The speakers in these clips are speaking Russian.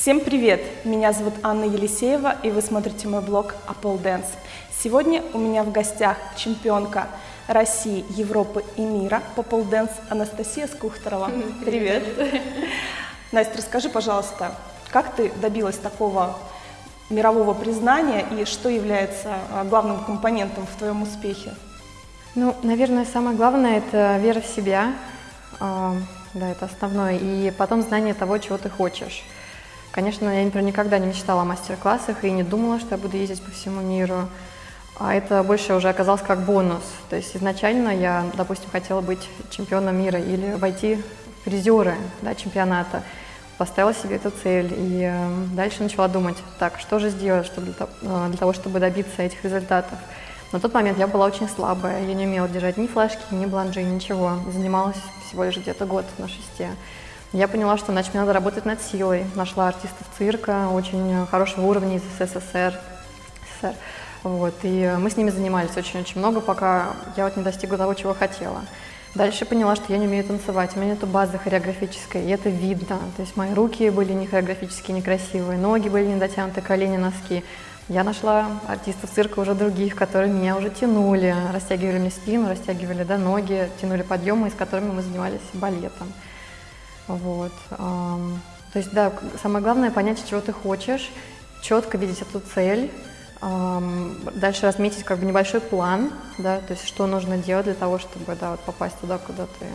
Всем привет! Меня зовут Анна Елисеева, и вы смотрите мой блог Apple Dance. Сегодня у меня в гостях чемпионка России, Европы и мира по полденс Анастасия Скухторова. Привет! Настя, расскажи, пожалуйста, как ты добилась такого мирового признания и что является а, главным компонентом в твоем успехе? Ну, наверное, самое главное – это вера в себя, а, да, это основное, и потом знание того, чего ты хочешь. Конечно, я, например, никогда не мечтала о мастер-классах и не думала, что я буду ездить по всему миру. А это больше уже оказалось как бонус. То есть изначально я, допустим, хотела быть чемпионом мира или войти в призеры да, чемпионата. Поставила себе эту цель и э, дальше начала думать, так, что же сделать чтобы для, э, для того, чтобы добиться этих результатов. На тот момент я была очень слабая, я не умела держать ни флешки, ни бланжи, ничего. Занималась всего лишь где-то год на шесте. Я поняла, что значит, мне надо работать над силой. Нашла артистов цирка очень хорошего уровня из СССР. СССР. Вот, и мы с ними занимались очень-очень много, пока я вот не достигла того, чего хотела. Дальше поняла, что я не умею танцевать, у меня нет базы хореографической, и это видно. То есть мои руки были не хореографические, некрасивые, ноги были не дотянуты, колени, носки. Я нашла артистов цирка уже других, которые меня уже тянули, растягивали мне спину, растягивали да, ноги, тянули подъемы, с которыми мы занимались балетом. Вот. То есть, да, самое главное понять, чего ты хочешь, четко видеть эту цель, дальше разметить как бы небольшой план, да, то есть что нужно делать для того, чтобы да, вот попасть туда, куда ты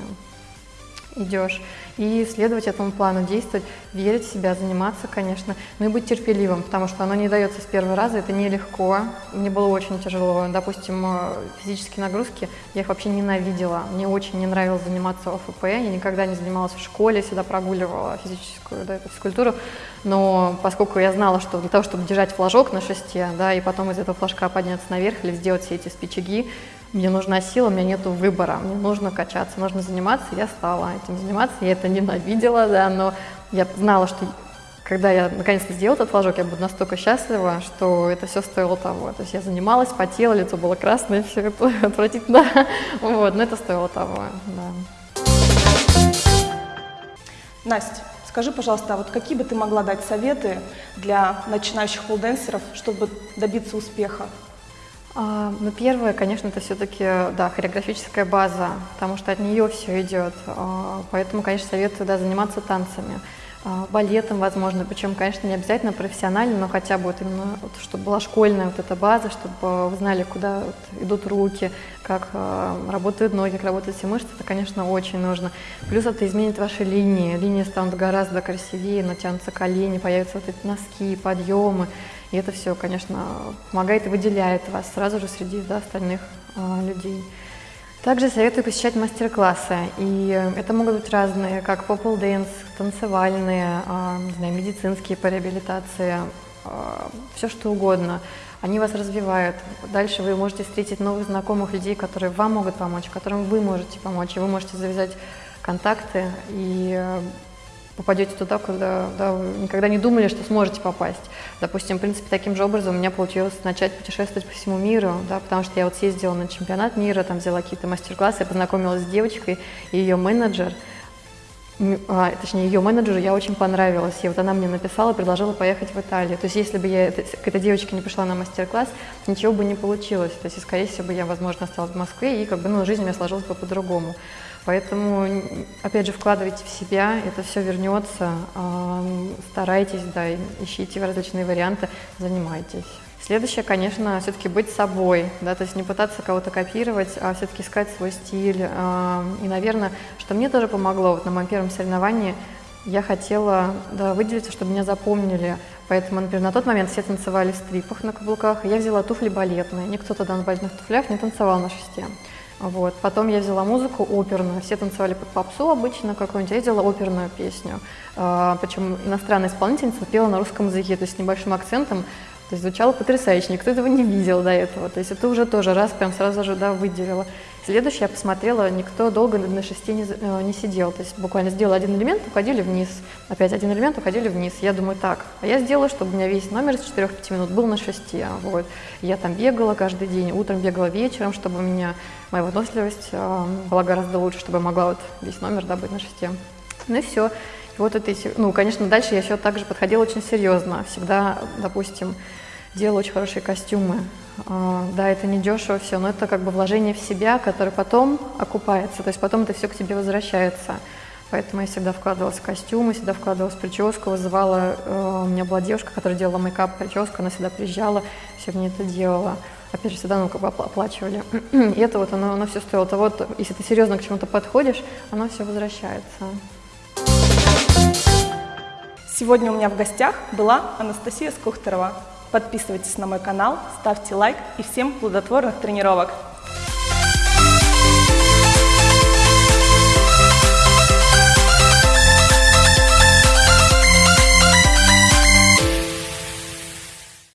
идешь, и следовать этому плану, действовать, верить в себя, заниматься, конечно, ну и быть терпеливым, потому что оно не дается с первого раза, это нелегко, мне было очень тяжело, допустим, э, физические нагрузки, я их вообще ненавидела, мне очень не нравилось заниматься ОФП, я никогда не занималась в школе, всегда прогуливала физическую да, физкультуру, но поскольку я знала, что для того, чтобы держать флажок на шесте, да, и потом из этого флажка подняться наверх или сделать все эти спичаги, мне нужна сила, у меня нет выбора, мне нужно качаться, нужно заниматься, я стала этим заниматься, я это ненавидела, да, но я знала, что когда я наконец-то сделала этот флажок, я буду настолько счастлива, что это все стоило того. То есть я занималась, потела, лицо было красное, все это отвратительно, вот, но это стоило того, да. Настя, скажи, пожалуйста, а вот какие бы ты могла дать советы для начинающих полденсеров, чтобы добиться успеха? А, ну, первое, конечно, это все-таки, да, хореографическая база, потому что от нее все идет. А, поэтому, конечно, советую, да, заниматься танцами, а, балетом, возможно, причем, конечно, не обязательно профессионально, но хотя бы вот именно, вот, чтобы была школьная вот эта база, чтобы вы знали, куда вот идут руки, как работают ноги, как работают все мышцы, это, конечно, очень нужно. Плюс это изменит ваши линии, линии станут гораздо красивее, натянутся колени, появятся вот эти носки, подъемы. И это все, конечно, помогает и выделяет вас сразу же среди да, остальных э, людей. Также советую посещать мастер-классы, и это могут быть разные, как pole dance, танцевальные, э, не знаю, медицинские по реабилитации, э, все что угодно. Они вас развивают. Дальше вы можете встретить новых знакомых людей, которые вам могут помочь, которым вы можете помочь, и вы можете завязать контакты и попадете туда, куда да, вы никогда не думали, что сможете попасть. Допустим, в принципе, таким же образом у меня получилось начать путешествовать по всему миру, да, потому что я вот съездила на чемпионат мира, там взяла какие-то мастер-классы, я познакомилась с девочкой, и ее менеджер, а, точнее, ее менеджеру я очень понравилась, и вот она мне написала, предложила поехать в Италию. То есть, если бы я к этой девочке не пришла на мастер-класс, ничего бы не получилось. То есть, скорее всего, я, возможно, осталась в Москве, и как бы, ну, жизнь у меня сложилась бы по-другому. Поэтому, опять же, вкладывайте в себя, это все вернется, старайтесь, да, ищите различные варианты, занимайтесь. Следующее, конечно, все-таки быть собой, да, то есть не пытаться кого-то копировать, а все-таки искать свой стиль. И, наверное, что мне тоже помогло, вот на моем первом соревновании я хотела да, выделиться, чтобы меня запомнили. Поэтому, например, на тот момент все танцевали в стрипах на каблуках, я взяла туфли балетные. Никто тогда на балетных туфлях не танцевал на шесте. Вот. Потом я взяла музыку оперную, все танцевали под попсу обычно какую-нибудь, я взяла оперную песню. А, причем иностранная исполнительница пела на русском языке, то есть с небольшим акцентом, то есть звучало потрясающе, никто этого не видел до этого. То есть это уже тоже раз прям сразу же да, выделила. Следующее я посмотрела, никто долго на шесте не, э, не сидел. То есть буквально сделала один элемент, уходили вниз. Опять один элемент, уходили вниз. Я думаю, так, а я сделала, чтобы у меня весь номер с 4-5 минут был на шесте. Вот. Я там бегала каждый день, утром бегала вечером, чтобы у меня моя выносливость э, была гораздо лучше, чтобы я могла вот весь номер добыть на шесте. Ну и все. Вот это, ну, конечно, дальше я еще также подходила очень серьезно. Всегда, допустим, делала очень хорошие костюмы. А, да, это не дешево все, но это как бы вложение в себя, которое потом окупается, то есть потом это все к тебе возвращается. Поэтому я всегда вкладывалась в костюмы, всегда вкладывалась в прическу, вызывала... Э, у меня была девушка, которая делала мейкап, прическу, она всегда приезжала, все мне это делала. Опять же, всегда ну, как бы оплачивали. И это вот, оно, оно все стоило. То вот, если ты серьезно к чему-то подходишь, оно все возвращается. Сегодня у меня в гостях была Анастасия Скухтерова. Подписывайтесь на мой канал, ставьте лайк и всем плодотворных тренировок!